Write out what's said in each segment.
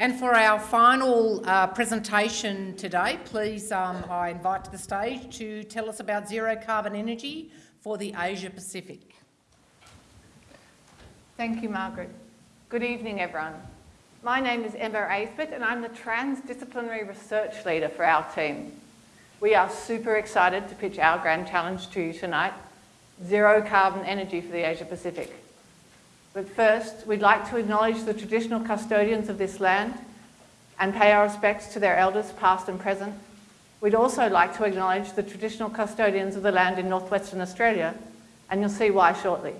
And for our final uh, presentation today, please, um, I invite to the stage to tell us about zero carbon energy for the Asia Pacific. Thank you, Margaret. Good evening, everyone. My name is Emma Aisbett and I'm the transdisciplinary research leader for our team. We are super excited to pitch our grand challenge to you tonight, zero carbon energy for the Asia Pacific. But first, we'd like to acknowledge the traditional custodians of this land and pay our respects to their elders, past and present. We'd also like to acknowledge the traditional custodians of the land in northwestern Australia, and you'll see why shortly.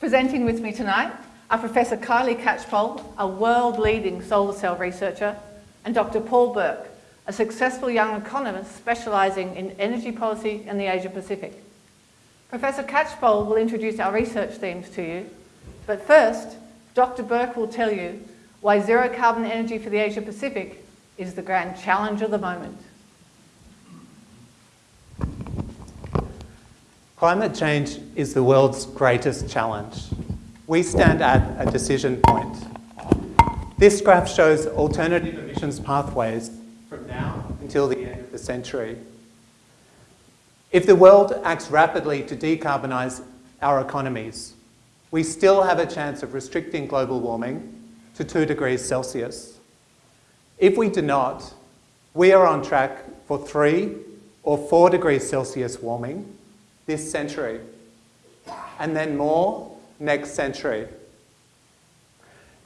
Presenting with me tonight are Professor Kylie Catchpole, a world-leading solar cell researcher, and Dr. Paul Burke, a successful young economist specialising in energy policy in the Asia Pacific. Professor Catchpole will introduce our research themes to you, but first, Dr. Burke will tell you why zero carbon energy for the Asia Pacific is the grand challenge of the moment. Climate change is the world's greatest challenge. We stand at a decision point. This graph shows alternative emissions pathways from now until the end of the century. If the world acts rapidly to decarbonise our economies, we still have a chance of restricting global warming to 2 degrees Celsius. If we do not, we are on track for 3 or 4 degrees Celsius warming this century, and then more next century.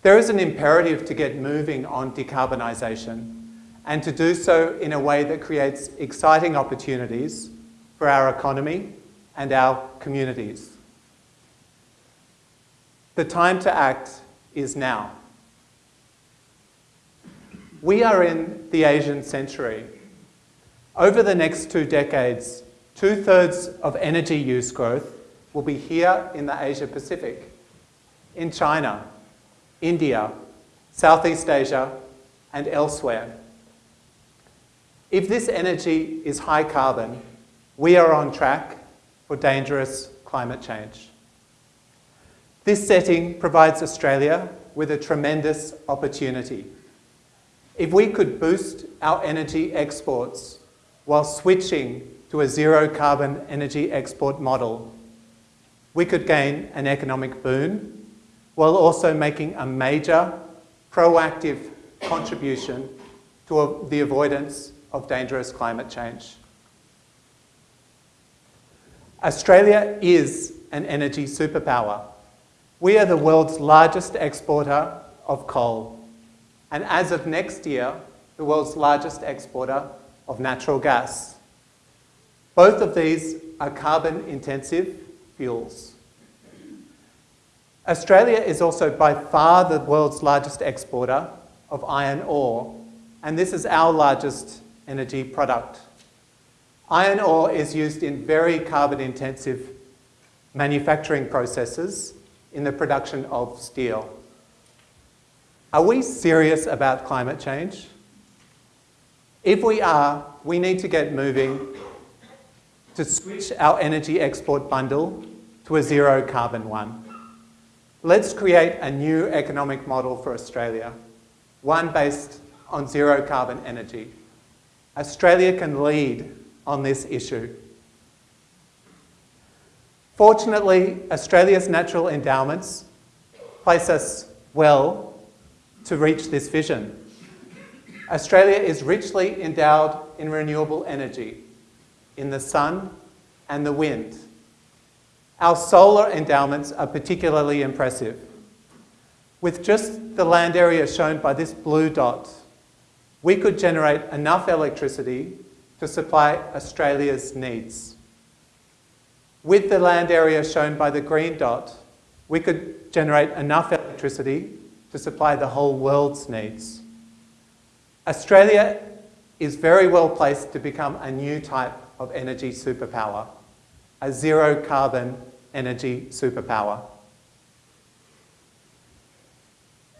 There is an imperative to get moving on decarbonisation and to do so in a way that creates exciting opportunities for our economy and our communities. The time to act is now. We are in the Asian century. Over the next two decades, two-thirds of energy use growth will be here in the Asia Pacific, in China, India, Southeast Asia, and elsewhere. If this energy is high carbon, we are on track for dangerous climate change. This setting provides Australia with a tremendous opportunity. If we could boost our energy exports while switching to a zero carbon energy export model, we could gain an economic boon while also making a major proactive contribution to the avoidance of dangerous climate change. Australia is an energy superpower. We are the world's largest exporter of coal, and as of next year, the world's largest exporter of natural gas. Both of these are carbon-intensive fuels. Australia is also by far the world's largest exporter of iron ore, and this is our largest energy product. Iron ore is used in very carbon intensive manufacturing processes in the production of steel. Are we serious about climate change? If we are, we need to get moving to switch our energy export bundle to a zero carbon one. Let's create a new economic model for Australia, one based on zero carbon energy. Australia can lead on this issue. Fortunately, Australia's natural endowments place us well to reach this vision. Australia is richly endowed in renewable energy, in the sun and the wind. Our solar endowments are particularly impressive. With just the land area shown by this blue dot, we could generate enough electricity to supply Australia's needs. With the land area shown by the green dot, we could generate enough electricity to supply the whole world's needs. Australia is very well placed to become a new type of energy superpower, a zero carbon energy superpower.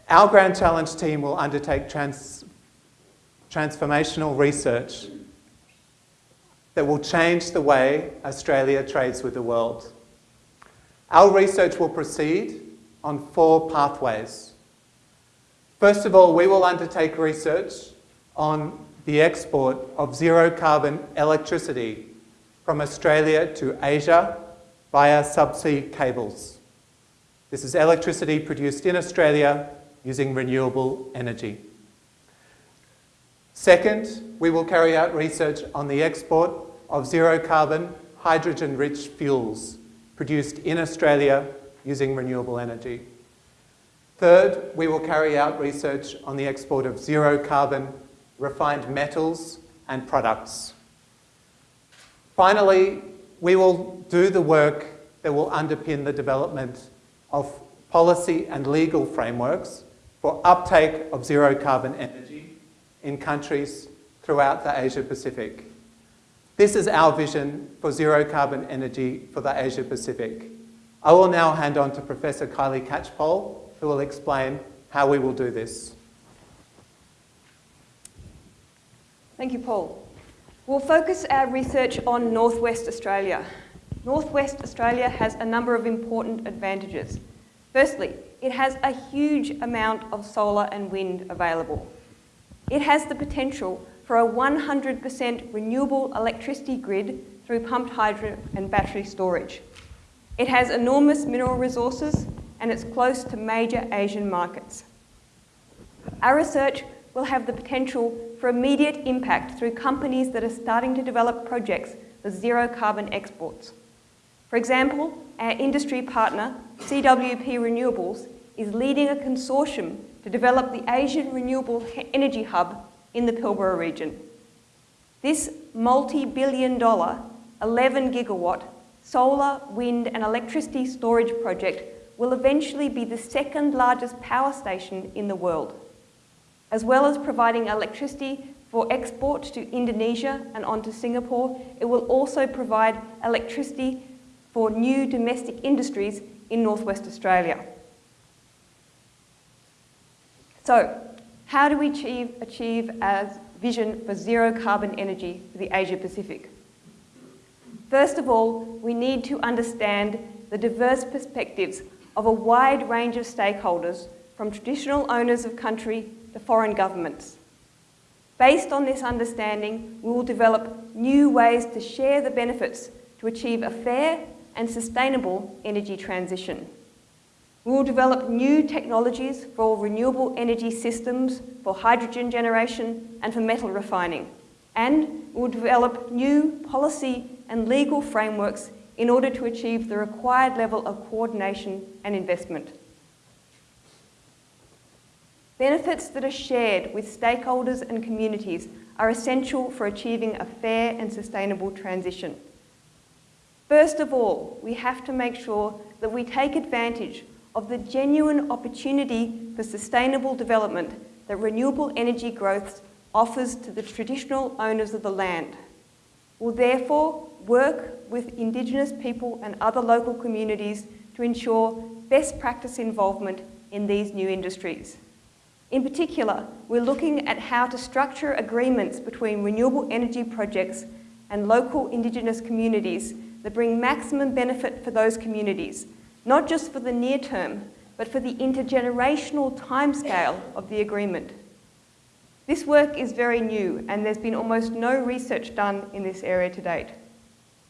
Our Grand Challenge team will undertake trans transformational research that will change the way Australia trades with the world. Our research will proceed on four pathways. First of all, we will undertake research on the export of zero carbon electricity from Australia to Asia via subsea cables. This is electricity produced in Australia using renewable energy. Second, we will carry out research on the export of zero carbon hydrogen rich fuels produced in Australia using renewable energy. Third, we will carry out research on the export of zero carbon refined metals and products. Finally, we will do the work that will underpin the development of policy and legal frameworks for uptake of zero carbon energy in countries throughout the Asia Pacific. This is our vision for zero carbon energy for the Asia Pacific. I will now hand on to Professor Kylie Catchpole, who will explain how we will do this. Thank you, Paul. We'll focus our research on Northwest Australia. Northwest Australia has a number of important advantages. Firstly, it has a huge amount of solar and wind available. It has the potential for a 100% renewable electricity grid through pumped hydro and battery storage. It has enormous mineral resources and it's close to major Asian markets. Our research will have the potential for immediate impact through companies that are starting to develop projects for zero carbon exports. For example, our industry partner, CWP Renewables, is leading a consortium to develop the Asian Renewable Energy Hub in the Pilbara region. This multi-billion dollar, 11 gigawatt solar, wind and electricity storage project will eventually be the second largest power station in the world as well as providing electricity for export to Indonesia and onto Singapore, it will also provide electricity for new domestic industries in northwest Australia. So, how do we achieve, achieve a vision for zero carbon energy for the Asia Pacific? First of all, we need to understand the diverse perspectives of a wide range of stakeholders from traditional owners of country to foreign governments. Based on this understanding, we will develop new ways to share the benefits to achieve a fair and sustainable energy transition. We will develop new technologies for renewable energy systems, for hydrogen generation and for metal refining. And we will develop new policy and legal frameworks in order to achieve the required level of coordination and investment. Benefits that are shared with stakeholders and communities are essential for achieving a fair and sustainable transition. First of all, we have to make sure that we take advantage of the genuine opportunity for sustainable development that renewable energy growth offers to the traditional owners of the land. We'll therefore work with Indigenous people and other local communities to ensure best practice involvement in these new industries. In particular, we're looking at how to structure agreements between renewable energy projects and local Indigenous communities that bring maximum benefit for those communities, not just for the near term, but for the intergenerational timescale of the agreement. This work is very new and there's been almost no research done in this area to date.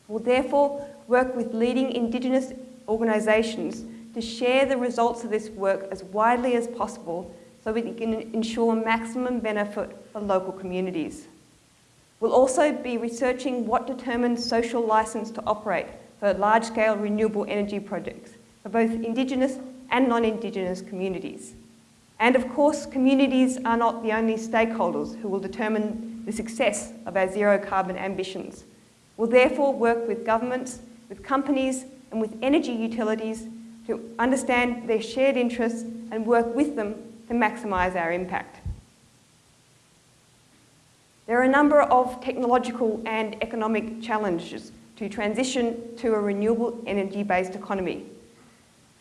We'll therefore work with leading Indigenous organisations to share the results of this work as widely as possible so we can ensure maximum benefit for local communities. We'll also be researching what determines social licence to operate for large-scale renewable energy projects for both Indigenous and non-Indigenous communities. And of course, communities are not the only stakeholders who will determine the success of our zero carbon ambitions. We'll therefore work with governments, with companies and with energy utilities to understand their shared interests and work with them to maximise our impact. There are a number of technological and economic challenges to transition to a renewable energy-based economy.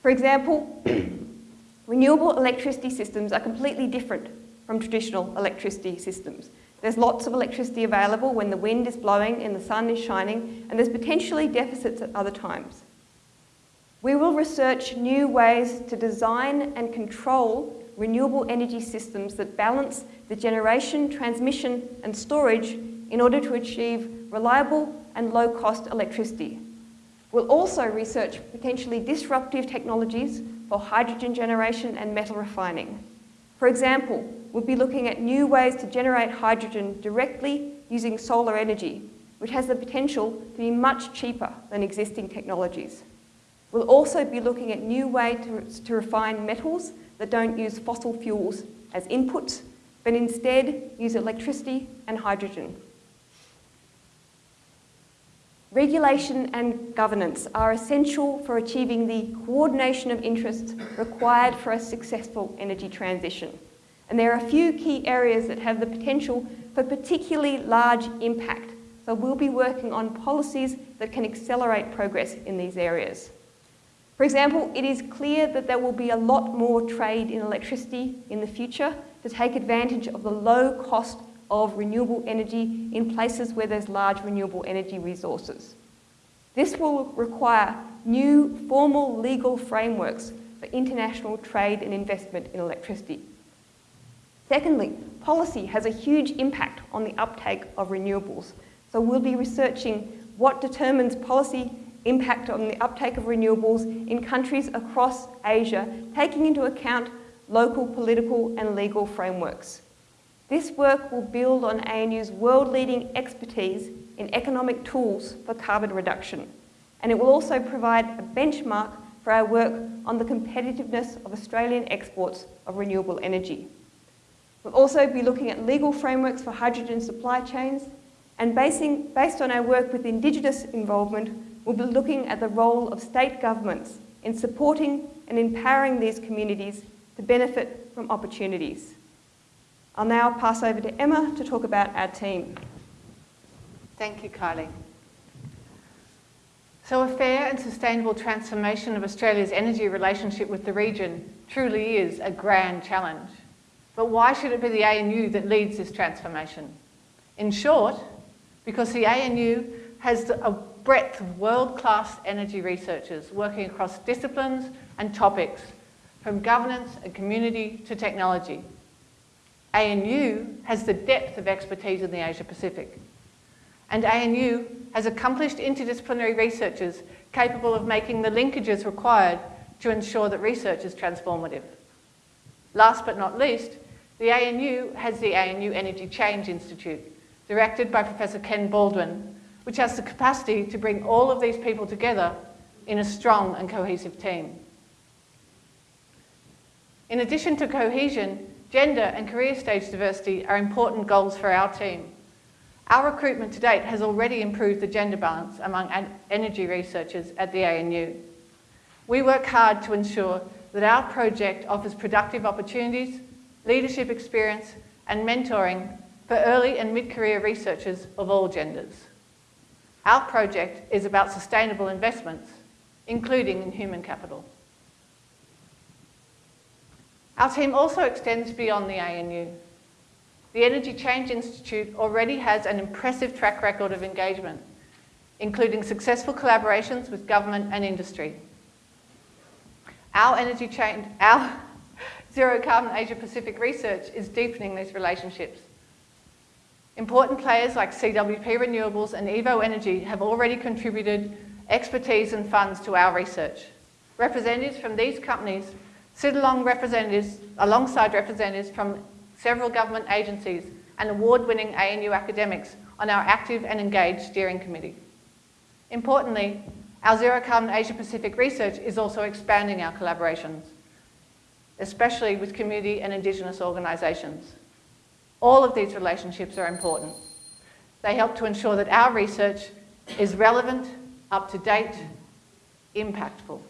For example, renewable electricity systems are completely different from traditional electricity systems. There's lots of electricity available when the wind is blowing and the sun is shining, and there's potentially deficits at other times. We will research new ways to design and control renewable energy systems that balance the generation, transmission and storage in order to achieve reliable and low-cost electricity. We'll also research potentially disruptive technologies for hydrogen generation and metal refining. For example, we'll be looking at new ways to generate hydrogen directly using solar energy, which has the potential to be much cheaper than existing technologies. We'll also be looking at new ways to, to refine metals that don't use fossil fuels as inputs, but instead use electricity and hydrogen. Regulation and governance are essential for achieving the coordination of interests required for a successful energy transition. And there are a few key areas that have the potential for particularly large impact. So we'll be working on policies that can accelerate progress in these areas. For example, it is clear that there will be a lot more trade in electricity in the future to take advantage of the low cost of renewable energy in places where there's large renewable energy resources. This will require new formal legal frameworks for international trade and investment in electricity. Secondly, policy has a huge impact on the uptake of renewables. So we'll be researching what determines policy impact on the uptake of renewables in countries across Asia, taking into account local political and legal frameworks. This work will build on ANU's world-leading expertise in economic tools for carbon reduction, and it will also provide a benchmark for our work on the competitiveness of Australian exports of renewable energy. We'll also be looking at legal frameworks for hydrogen supply chains, and basing, based on our work with Indigenous involvement, we'll be looking at the role of state governments in supporting and empowering these communities to benefit from opportunities. I'll now pass over to Emma to talk about our team. Thank you, Kylie. So a fair and sustainable transformation of Australia's energy relationship with the region truly is a grand challenge. But why should it be the ANU that leads this transformation? In short, because the ANU has a breadth of world-class energy researchers working across disciplines and topics, from governance and community to technology. ANU has the depth of expertise in the Asia Pacific. And ANU has accomplished interdisciplinary researchers capable of making the linkages required to ensure that research is transformative. Last but not least, the ANU has the ANU Energy Change Institute, directed by Professor Ken Baldwin, which has the capacity to bring all of these people together in a strong and cohesive team. In addition to cohesion, gender and career stage diversity are important goals for our team. Our recruitment to date has already improved the gender balance among energy researchers at the ANU. We work hard to ensure that our project offers productive opportunities, leadership experience and mentoring for early and mid-career researchers of all genders. Our project is about sustainable investments, including in human capital. Our team also extends beyond the ANU. The Energy Change Institute already has an impressive track record of engagement, including successful collaborations with government and industry. Our energy change, our zero carbon Asia Pacific research is deepening these relationships Important players like CWP Renewables and Evo Energy have already contributed expertise and funds to our research. Representatives from these companies sit along representatives, alongside representatives from several government agencies and award-winning ANU academics on our active and engaged steering committee. Importantly, our Zero Carbon Asia Pacific research is also expanding our collaborations, especially with community and Indigenous organisations. All of these relationships are important. They help to ensure that our research is relevant, up to date, impactful.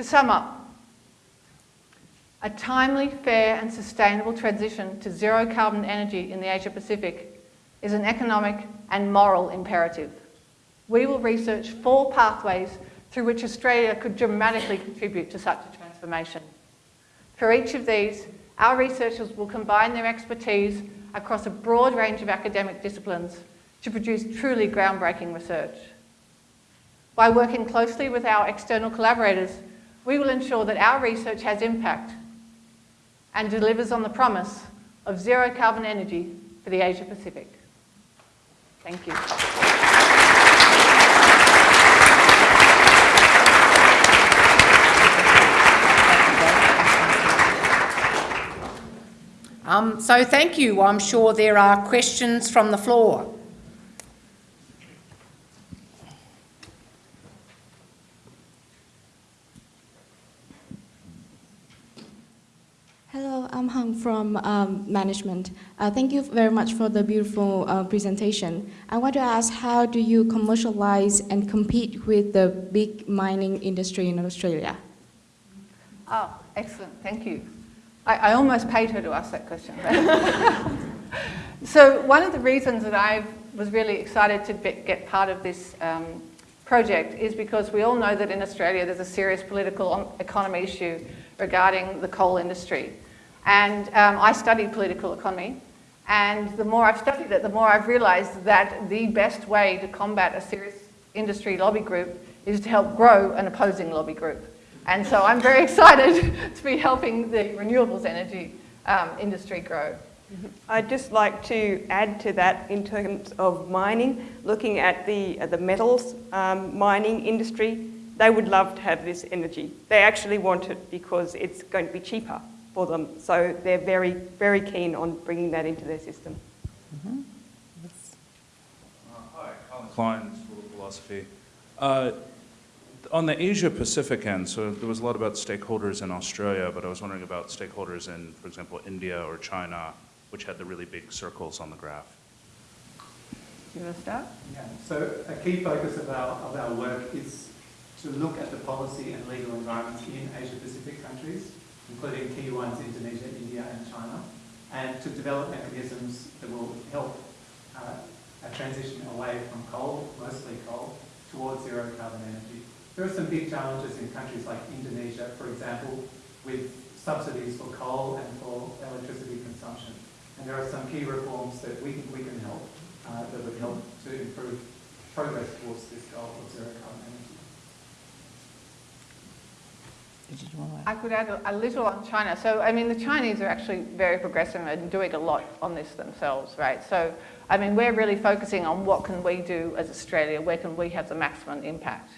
To sum up, a timely, fair and sustainable transition to zero carbon energy in the Asia Pacific is an economic and moral imperative. We will research four pathways through which Australia could dramatically contribute to such a transformation. For each of these, our researchers will combine their expertise across a broad range of academic disciplines to produce truly groundbreaking research. By working closely with our external collaborators, we will ensure that our research has impact and delivers on the promise of zero carbon energy for the Asia Pacific. Thank you. Um, so thank you. I'm sure there are questions from the floor. From um, management. Uh, thank you very much for the beautiful uh, presentation. I want to ask, how do you commercialize and compete with the big mining industry in Australia? Oh, excellent, thank you. I, I almost paid her to ask that question. so one of the reasons that I was really excited to be, get part of this um, project is because we all know that in Australia there's a serious political economy issue regarding the coal industry. And um, I studied political economy, and the more I've studied it, the more I've realised that the best way to combat a serious industry lobby group is to help grow an opposing lobby group. And so I'm very excited to be helping the renewables energy um, industry grow. I'd just like to add to that in terms of mining, looking at the, uh, the metals um, mining industry, they would love to have this energy. They actually want it because it's going to be cheaper for them. So they're very, very keen on bringing that into their system. Hi, Colin Klein, School of Philosophy. Uh, On the Asia-Pacific end, so there was a lot about stakeholders in Australia, but I was wondering about stakeholders in, for example, India or China, which had the really big circles on the graph. You want to start? Yeah, so a key focus of our, of our work is to look at the policy and legal environments in Asia Pacific countries, including key ones in Indonesia, India and China, and to develop mechanisms that will help uh, a transition away from coal, mostly coal, towards zero carbon energy. There are some big challenges in countries like Indonesia, for example, with subsidies for coal and for electricity consumption. And there are some key reforms that we think we can help, uh, that would help to improve progress towards this goal of zero carbon energy. Did you want to I could add a, a little on China. So, I mean, the Chinese are actually very progressive and doing a lot on this themselves, right? So, I mean, we're really focusing on what can we do as Australia, where can we have the maximum impact?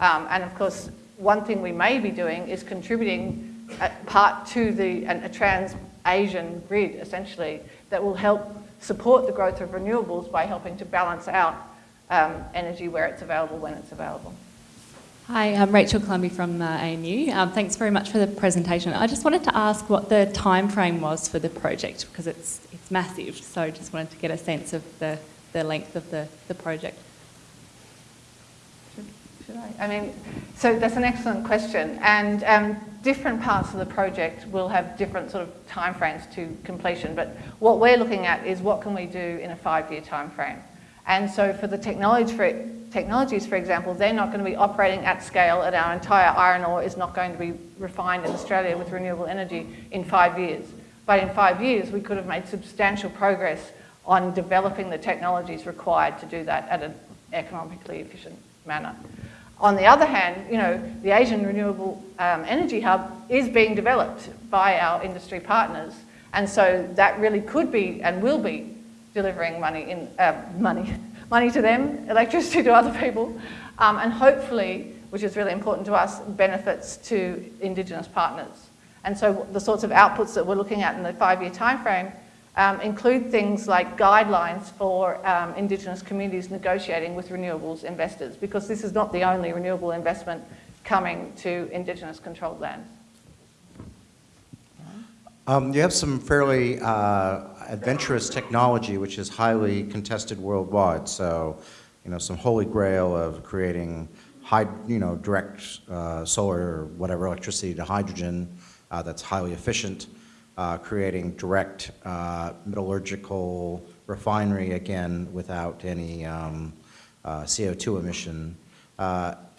Um, and of course, one thing we may be doing is contributing a part to the, an- a trans-Asian grid, essentially, that will help support the growth of renewables by helping to balance out um, energy where it's available, when it's available. Hi, I'm Rachel Clumby from uh, ANU. Um, thanks very much for the presentation. I just wanted to ask what the time frame was for the project because it's it's massive. So I just wanted to get a sense of the, the length of the, the project. Should I? I mean, so that's an excellent question, and um, different parts of the project will have different sort of timeframes to completion. But what we're looking at is what can we do in a five-year timeframe. And so for the technology for, technologies, for example, they're not going to be operating at scale, and our entire iron ore is not going to be refined in Australia with renewable energy in five years. But in five years, we could have made substantial progress on developing the technologies required to do that at an economically efficient manner. On the other hand, you know, the Asian Renewable um, Energy Hub is being developed by our industry partners, and so that really could be and will be delivering money in uh, money money to them, electricity to other people, um, and hopefully, which is really important to us, benefits to Indigenous partners. And so the sorts of outputs that we're looking at in the five-year timeframe um, include things like guidelines for um, Indigenous communities negotiating with renewables investors, because this is not the only renewable investment coming to Indigenous controlled lands. Um, you have some fairly uh, adventurous technology, which is highly contested worldwide. So, you know, some holy grail of creating high, you know, direct uh, solar or whatever electricity to hydrogen uh, that's highly efficient. Uh, creating direct uh, metallurgical refinery again without any um, uh, CO2 emission.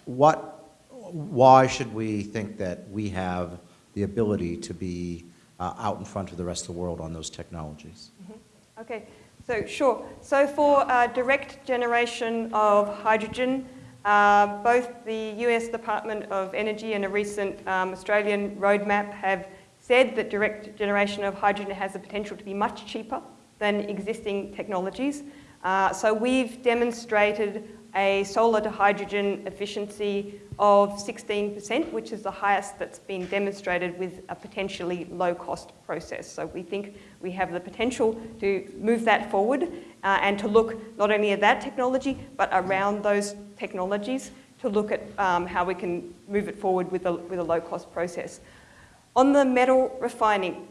What, why should we think that we have the ability to be uh, out in front of the rest of the world on those technologies? Okay, so sure. So for uh, direct generation of hydrogen, Uh, both the US Department of Energy and a recent um, Australian roadmap have said that direct generation of hydrogen has the potential to be much cheaper than existing technologies. Uh, so we've demonstrated a solar to hydrogen efficiency of 16%, which is the highest that's been demonstrated with a potentially low cost process. So we think we have the potential to move that forward uh, and to look not only at that technology, but around those technologies to look at um, how we can move it forward with a, with a low cost process. On the metal refining,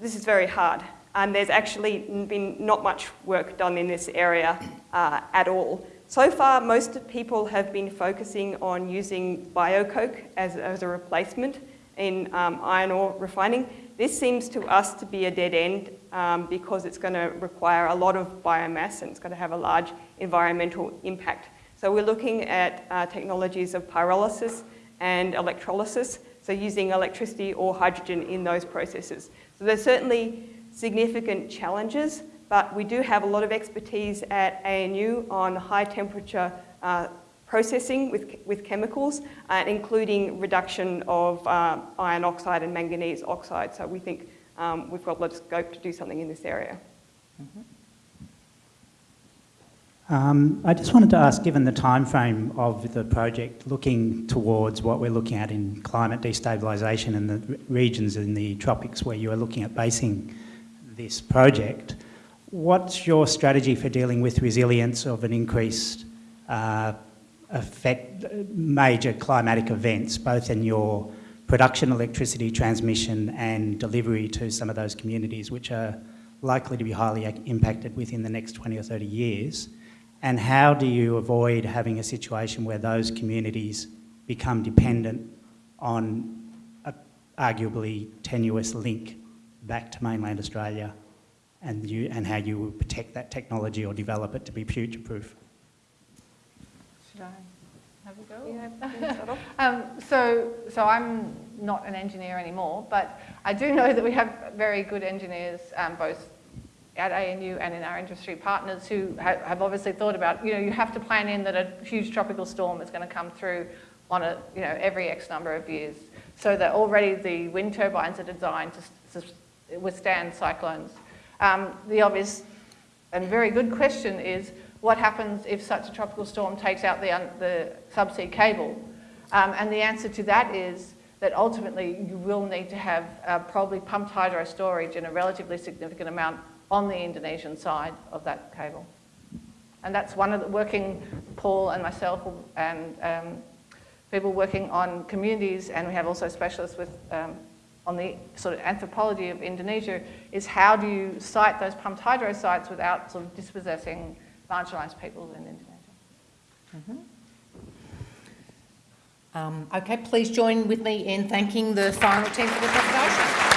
this is very hard. And there's actually been not much work done in this area uh, at all. So far, most people have been focusing on using biocoke as, as a replacement in um, iron ore refining. This seems to us to be a dead end um, because it's going to require a lot of biomass and it's going to have a large environmental impact. So we're looking at uh, technologies of pyrolysis and electrolysis, so using electricity or hydrogen in those processes. So there's certainly significant challenges, but we do have a lot of expertise at ANU on high temperature uh, processing with, with chemicals, uh, including reduction of uh, iron oxide and manganese oxide. So we think um, we've got a lot of scope to do something in this area. Um, I just wanted to ask, given the time frame of the project, looking towards what we're looking at in climate destabilisation and the regions in the tropics where you are looking at basing this project, what's your strategy for dealing with resilience of an increased uh, effect, major climatic events, both in your production electricity transmission and delivery to some of those communities which are likely to be highly impacted within the next 20 or 30 years? And how do you avoid having a situation where those communities become dependent on arguably tenuous link back to mainland Australia and, you, and how you will protect that technology or develop it to be future-proof? Should I have a go? um, so, so I'm not an engineer anymore, but I do know that we have very good engineers, um, both at ANU and in our industry partners who ha have obviously thought about, you know, you have to plan in that a huge tropical storm is going to come through on a, you know, every X number of years. So that already the wind turbines are designed to, to withstand cyclones. Um, the obvious and very good question is, what happens if such a tropical storm takes out the, the subsea cable? Um, and the answer to that is that ultimately you will need to have uh, probably pumped hydro storage in a relatively significant amount on the Indonesian side of that cable. And that's one of the working, Paul and myself and um, people working on communities, and we have also specialists with um, on the sort of anthropology of Indonesia, is how do you site those pumped hydro sites without sort of dispossessing marginalised peoples in Indonesia. Mm -hmm. um, okay, please join with me in thanking the final team for the presentation.